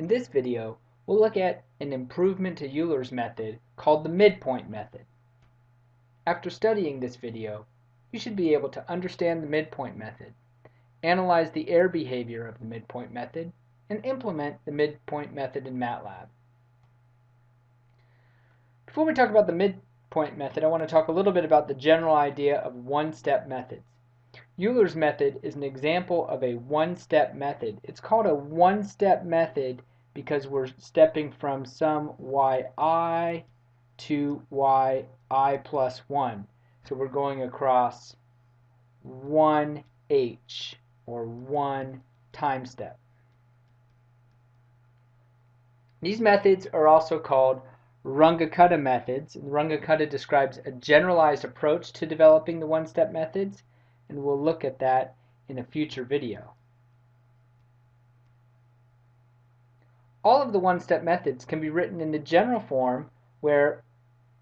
In this video, we'll look at an improvement to Euler's method called the midpoint method. After studying this video, you should be able to understand the midpoint method, analyze the error behavior of the midpoint method, and implement the midpoint method in MATLAB. Before we talk about the midpoint method, I want to talk a little bit about the general idea of one-step methods. Euler's method is an example of a one-step method. It's called a one-step method because we're stepping from some yi to yi plus 1. So we're going across one h, or one time step. These methods are also called Runge-Kutta methods. Runge-Kutta describes a generalized approach to developing the one-step methods and we'll look at that in a future video. All of the one-step methods can be written in the general form where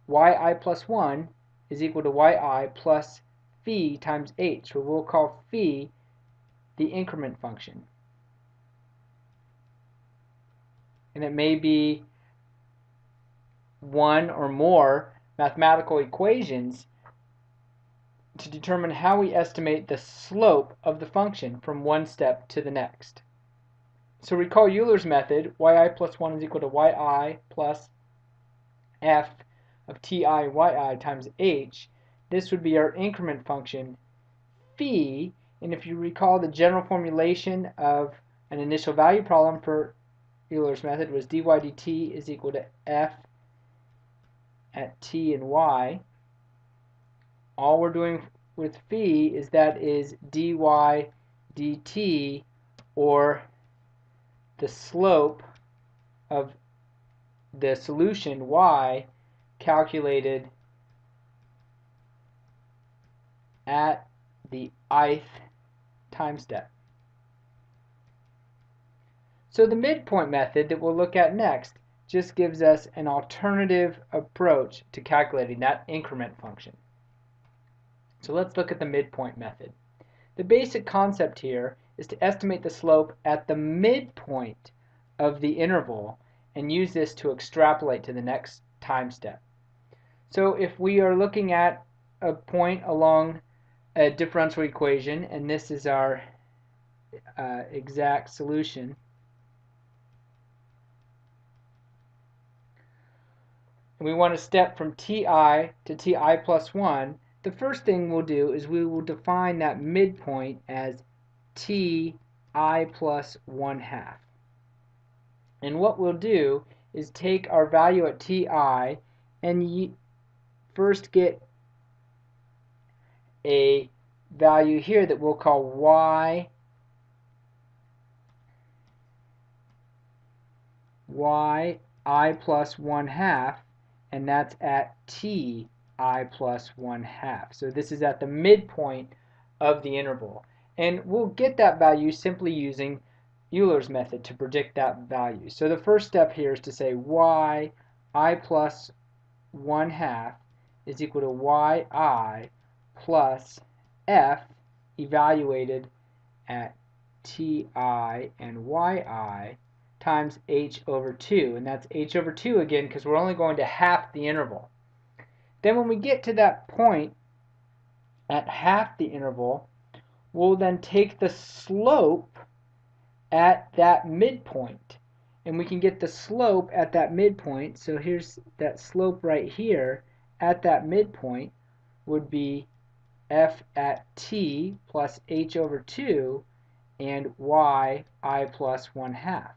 yi plus 1 is equal to yi plus phi times h, where we'll call phi the increment function. And it may be one or more mathematical equations to determine how we estimate the slope of the function from one step to the next. So recall Euler's method, yi plus 1 is equal to yi plus f of ti yi times h. This would be our increment function phi, and if you recall the general formulation of an initial value problem for Euler's method was dy dt is equal to f at t and y all we're doing with phi is that is dy dt or the slope of the solution y calculated at the ith time step. So the midpoint method that we'll look at next just gives us an alternative approach to calculating that increment function. So let's look at the midpoint method. The basic concept here is to estimate the slope at the midpoint of the interval and use this to extrapolate to the next time step. So if we are looking at a point along a differential equation and this is our uh, exact solution, and we want to step from ti to ti plus 1, the first thing we'll do is we will define that midpoint as t i plus 1 half. And what we'll do is take our value at ti and first get a value here that we'll call y y i plus 1 half and that's at t i plus 1 half. So this is at the midpoint of the interval. And we'll get that value simply using Euler's method to predict that value. So the first step here is to say y i plus 1 half is equal to yi plus f evaluated at ti and yi times h over 2. And that's h over 2 again because we're only going to half the interval. Then when we get to that point at half the interval, we'll then take the slope at that midpoint. And we can get the slope at that midpoint. So here's that slope right here at that midpoint would be f at t plus h over 2 and y i plus 1 half.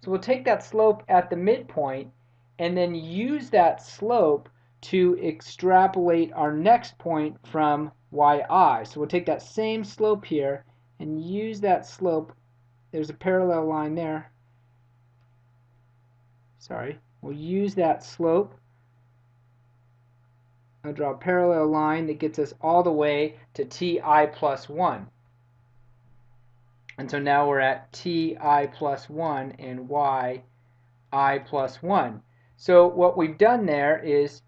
So we'll take that slope at the midpoint and then use that slope to extrapolate our next point from yi. So we'll take that same slope here and use that slope. There's a parallel line there. Sorry. We'll use that slope. I'll draw a parallel line that gets us all the way to ti plus 1. And so now we're at ti plus 1 and y i plus 1. So what we've done there is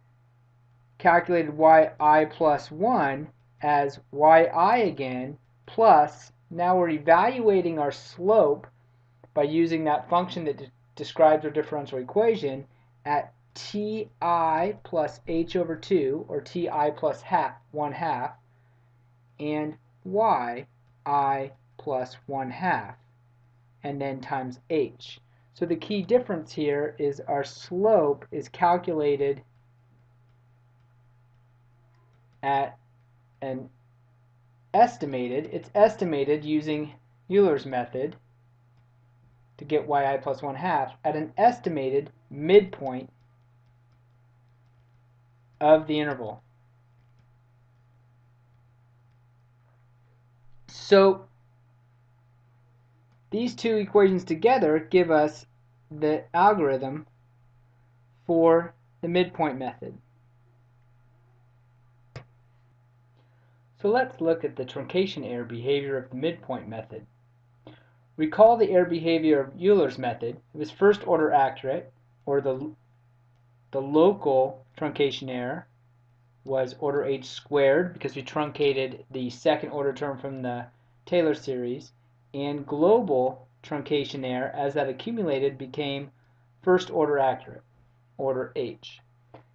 calculated yi plus 1 as yi again plus, now we're evaluating our slope by using that function that de describes our differential equation at ti plus h over 2, or ti plus half, 1 half, and y i plus 1 half, and then times h. So the key difference here is our slope is calculated at an estimated, it's estimated using Euler's method to get yi plus 1 half at an estimated midpoint of the interval. So these two equations together give us the algorithm for the midpoint method. So let's look at the truncation error behavior of the midpoint method. Recall the error behavior of Euler's method. It was first order accurate, or the, the local truncation error was order h squared because we truncated the second order term from the Taylor series, and global truncation error as that accumulated became first order accurate, order h.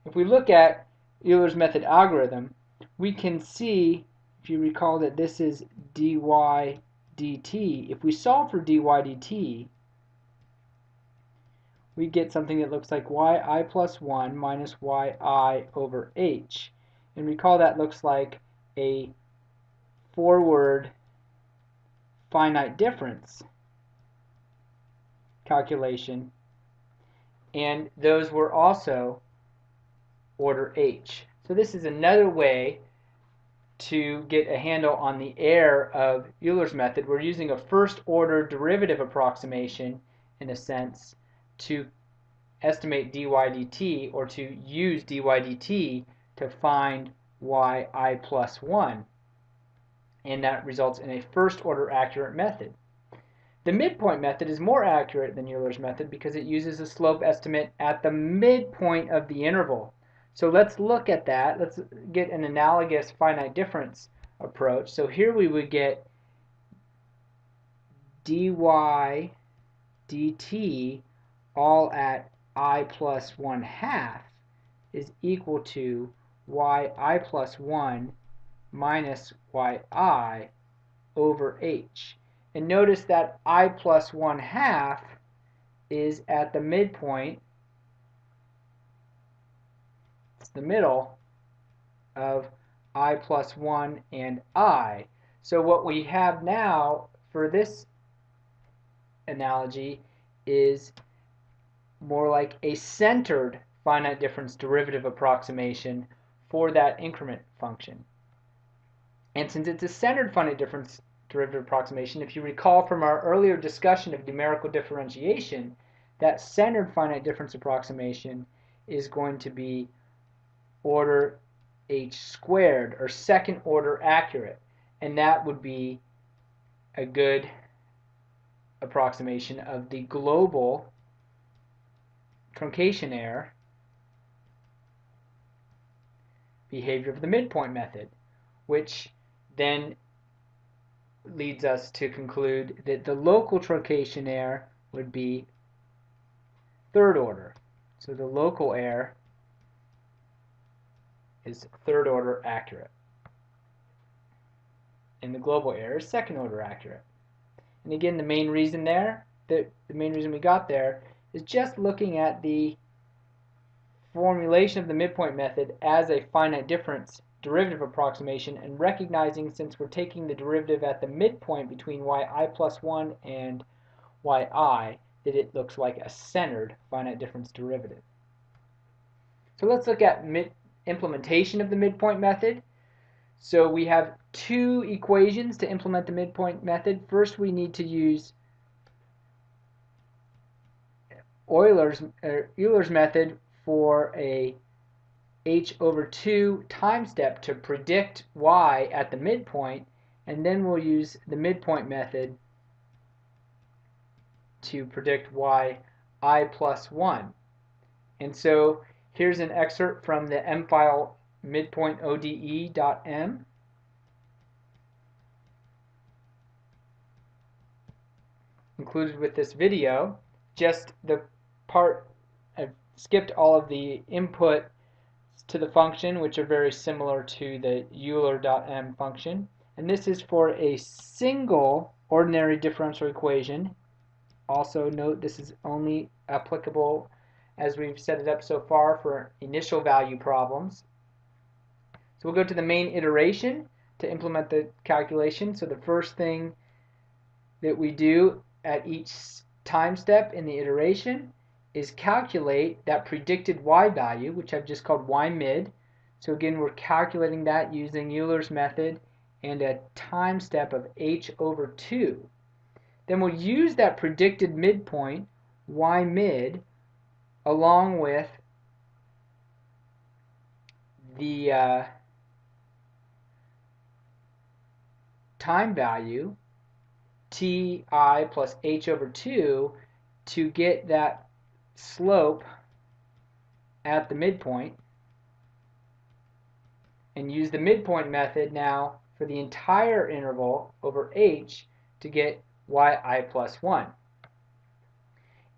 If we look at Euler's method algorithm, we can see if you recall that this is dy dt, if we solve for dy dt, we get something that looks like yi plus 1 minus yi over h. And recall that looks like a forward finite difference calculation. And those were also order h. So this is another way to get a handle on the error of Euler's method, we're using a first order derivative approximation in a sense to estimate dy dt or to use dy dt to find y i plus 1 and that results in a first order accurate method. The midpoint method is more accurate than Euler's method because it uses a slope estimate at the midpoint of the interval. So let's look at that. Let's get an analogous finite difference approach. So here we would get dy dt all at i plus 1 half is equal to y i plus 1 minus yi over h. And notice that i plus 1 half is at the midpoint the middle of i plus 1 and i. So what we have now for this analogy is more like a centered finite difference derivative approximation for that increment function. And since it's a centered finite difference derivative approximation, if you recall from our earlier discussion of numerical differentiation, that centered finite difference approximation is going to be order h squared or second order accurate and that would be a good approximation of the global truncation error behavior of the midpoint method which then leads us to conclude that the local truncation error would be third order. So the local error is third order accurate. And the global error is second order accurate. And again, the main reason there, the, the main reason we got there, is just looking at the formulation of the midpoint method as a finite difference derivative approximation and recognizing since we're taking the derivative at the midpoint between yi plus 1 and yi that it looks like a centered finite difference derivative. So let's look at mid implementation of the midpoint method. So we have two equations to implement the midpoint method. First we need to use Euler's, uh, Euler's method for a h over 2 time step to predict y at the midpoint and then we'll use the midpoint method to predict y i plus 1. And so Here's an excerpt from the M file midpointode.m. included with this video. Just the part, I've skipped all of the input to the function, which are very similar to the Euler.m function. And this is for a single ordinary differential equation. Also note this is only applicable as we've set it up so far for initial value problems. So we'll go to the main iteration to implement the calculation. So the first thing that we do at each time step in the iteration is calculate that predicted y value, which I've just called y mid. So again, we're calculating that using Euler's method and a time step of h over 2. Then we'll use that predicted midpoint, y mid, along with the uh, time value ti plus h over 2 to get that slope at the midpoint and use the midpoint method now for the entire interval over h to get yi plus 1.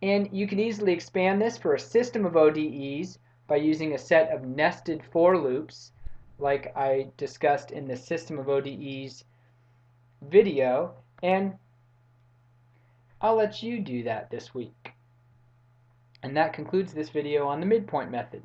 And you can easily expand this for a system of ODEs by using a set of nested for loops like I discussed in the system of ODEs video and I'll let you do that this week. And that concludes this video on the midpoint method.